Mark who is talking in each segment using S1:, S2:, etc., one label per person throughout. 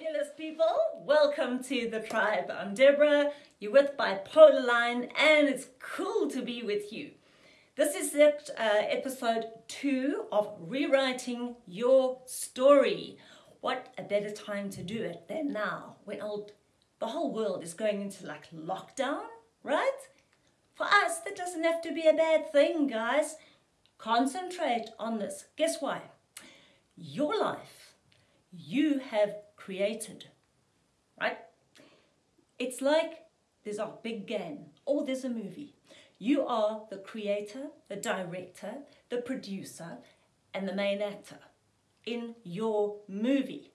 S1: Fabulous people, welcome to the tribe. I'm Deborah, you're with Bipolar Line, and it's cool to be with you. This is uh, episode two of rewriting your story. What a better time to do it than now, when old, the whole world is going into like lockdown, right? For us, that doesn't have to be a bad thing, guys. Concentrate on this. Guess why? Your life, you have created, right? It's like there's a big game or there's a movie. You are the creator, the director, the producer, and the main actor in your movie.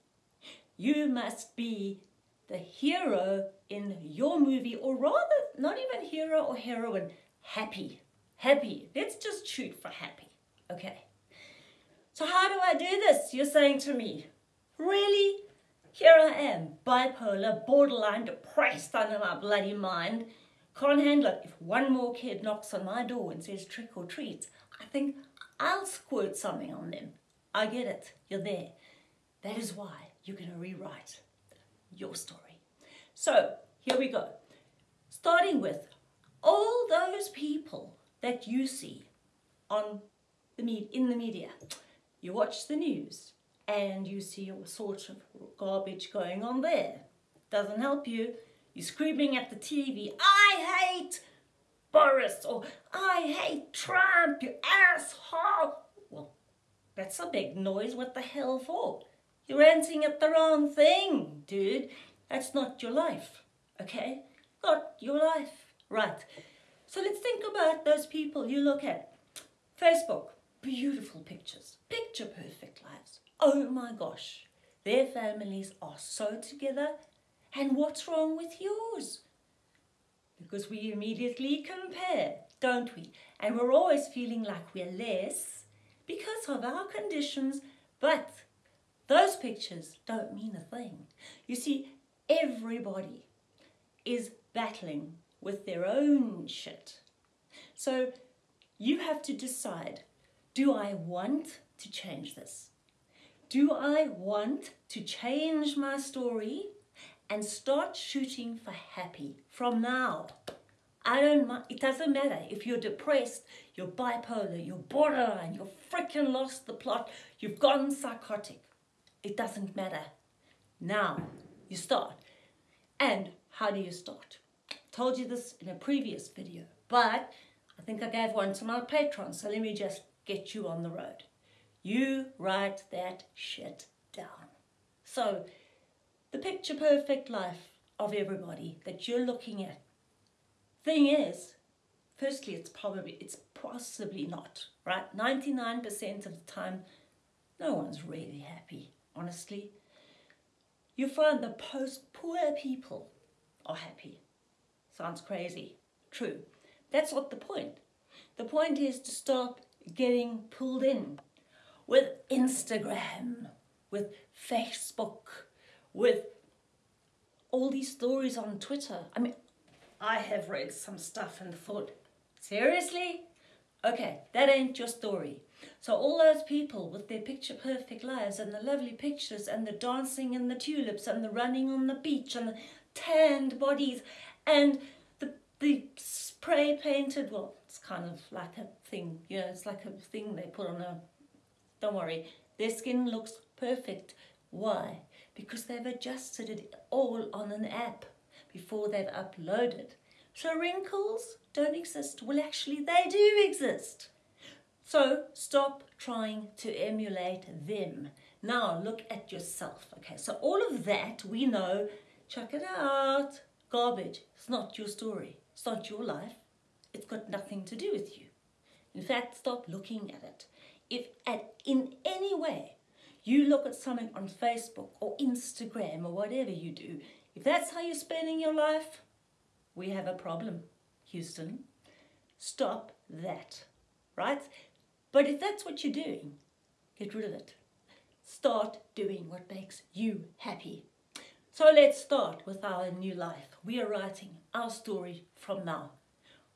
S1: You must be the hero in your movie, or rather, not even hero or heroine, happy. Happy. Let's just shoot for happy. Okay. So, how do I do this? You're saying to me, really? Here I am, bipolar, borderline depressed under my bloody mind. Can't handle it. If one more kid knocks on my door and says trick or treat, I think I'll squirt something on them. I get it. You're there. That is why you're going to rewrite your story. So, here we go. Starting with all those people that you see on the in the media. You watch the news, and you see all sorts of garbage going on there. Doesn't help you. You're screaming at the TV, I hate Boris, or I hate Trump, you asshole. Well, that's a big noise. What the hell for? You're ranting at the wrong thing, dude. That's not your life, okay? Not your life. Right. So let's think about those people you look at. Facebook, beautiful pictures, picture perfect lives oh my gosh, their families are so together, and what's wrong with yours? Because we immediately compare, don't we? And we're always feeling like we're less because of our conditions, but those pictures don't mean a thing. You see, everybody is battling with their own shit. So you have to decide do I want to change this? do I want to change my story and start shooting for happy from now? I don't mind. It doesn't matter if you're depressed, you're bipolar, you're borderline, you're freaking lost the plot, you've gone psychotic. It doesn't matter. Now you start. And how do you start? Told you this in a previous video, but I think I gave one to my patrons, so let me just get you on the road. You write that shit down. So, the picture perfect life of everybody that you're looking at. Thing is, firstly, it's probably, it's possibly not, right? 99% of the time, no one's really happy, honestly. You find the post poor people are happy. Sounds crazy. True. That's not the point. The point is to stop getting pulled in with Instagram, with Facebook, with all these stories on Twitter. I mean, I have read some stuff and thought, seriously? Okay, that ain't your story. So all those people with their picture perfect lives and the lovely pictures and the dancing and the tulips and the running on the beach and the tanned bodies and the the spray painted well, it's kind of like a thing, you know, it's like a thing they put on a don't worry, their skin looks perfect. Why? Because they've adjusted it all on an app before they've uploaded. So wrinkles don't exist. Well, actually, they do exist. So stop trying to emulate them. Now look at yourself. Okay, so all of that we know, check it out. Garbage. It's not your story. It's not your life. It's got nothing to do with you. In fact, stop looking at it if at in any way you look at something on Facebook or Instagram or whatever you do, if that's how you're spending your life, we have a problem, Houston. Stop that, right? But if that's what you're doing, get rid of it. Start doing what makes you happy. So let's start with our new life. We are writing our story from now.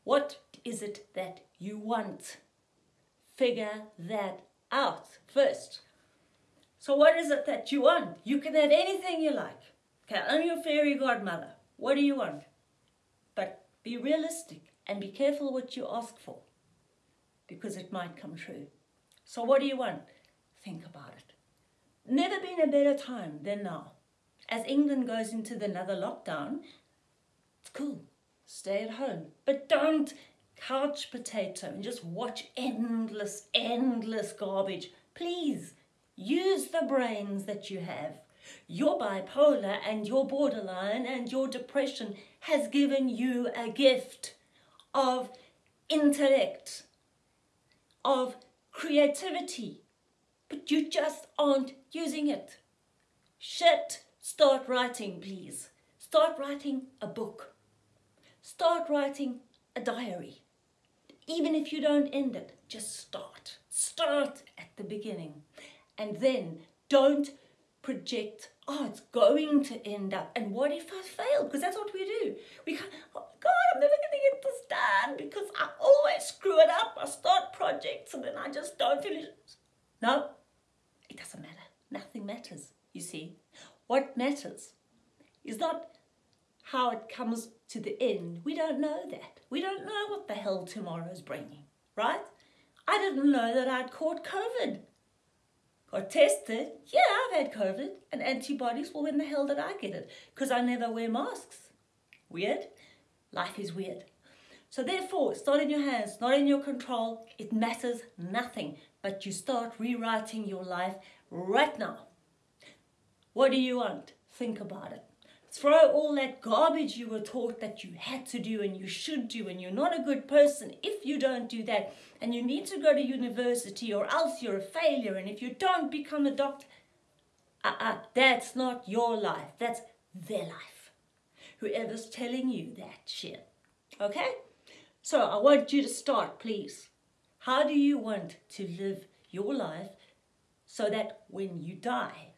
S1: What is it that you want? Figure that out first. So what is it that you want? You can have anything you like. Okay, I'm your fairy godmother. What do you want? But be realistic and be careful what you ask for because it might come true. So what do you want? Think about it. Never been a better time than now. As England goes into the another lockdown, it's cool. Stay at home. But don't couch potato and just watch endless, endless garbage. Please use the brains that you have. Your bipolar and your borderline and your depression has given you a gift of intellect, of creativity, but you just aren't using it. Shit, start writing, please. Start writing a book. Start writing a diary. Even if you don't end it, just start. Start at the beginning. And then don't project, oh, it's going to end up. And what if I fail? Because that's what we do. We can't, oh God, I'm never going to get this done because I always screw it up. I start projects and then I just don't finish. No, it doesn't matter. Nothing matters, you see. What matters is not how it comes to the end. We don't know that. We don't know what the hell tomorrow's bringing, right? I didn't know that I'd caught COVID. Got tested. Yeah, I've had COVID and antibodies. Well, when the hell did I get it? Because I never wear masks. Weird? Life is weird. So therefore, it's not in your hands, not in your control. It matters nothing. But you start rewriting your life right now. What do you want? Think about it. Throw all that garbage you were taught that you had to do and you should do and you're not a good person if you don't do that and you need to go to university or else you're a failure and if you don't become a doctor, uh-uh, that's not your life. That's their life. Whoever's telling you that shit. Okay? So I want you to start, please. How do you want to live your life so that when you die,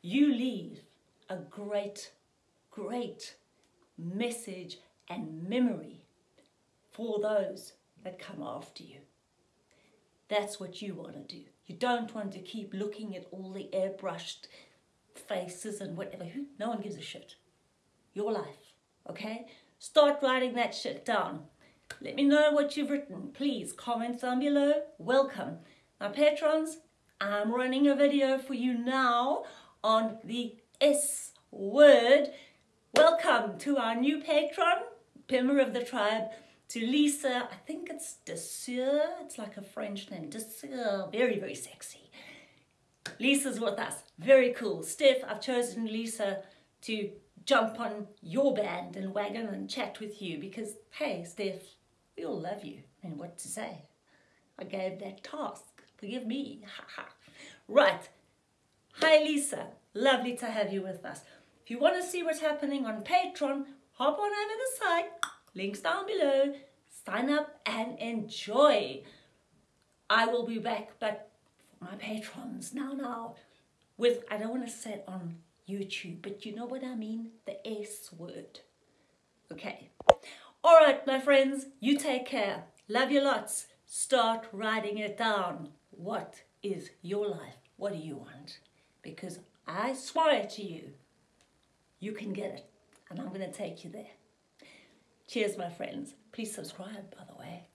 S1: you leave a great, great message and memory for those that come after you. That's what you want to do. You don't want to keep looking at all the airbrushed faces and whatever. No one gives a shit. Your life, okay? Start writing that shit down. Let me know what you've written. Please comment down below. Welcome. My patrons, I'm running a video for you now on the S word. Welcome to our new patron, member of the tribe, to Lisa. I think it's Desir. It's like a French name. Desir. Very, very sexy. Lisa's with us. Very cool. Steph, I've chosen Lisa to jump on your band and wagon and chat with you because, hey, Steph, we all love you. And what to say? I gave that task. Forgive me. right. Hi, Lisa. Lovely to have you with us. If you want to see what's happening on Patreon, hop on over the site. Links down below. Sign up and enjoy. I will be back, but for my patrons, now, now, with, I don't want to say it on YouTube, but you know what I mean? The S word. Okay. All right, my friends, you take care. Love you lots. Start writing it down. What is your life? What do you want? Because I swear to you, you can get it. And I'm going to take you there. Cheers, my friends. Please subscribe, by the way.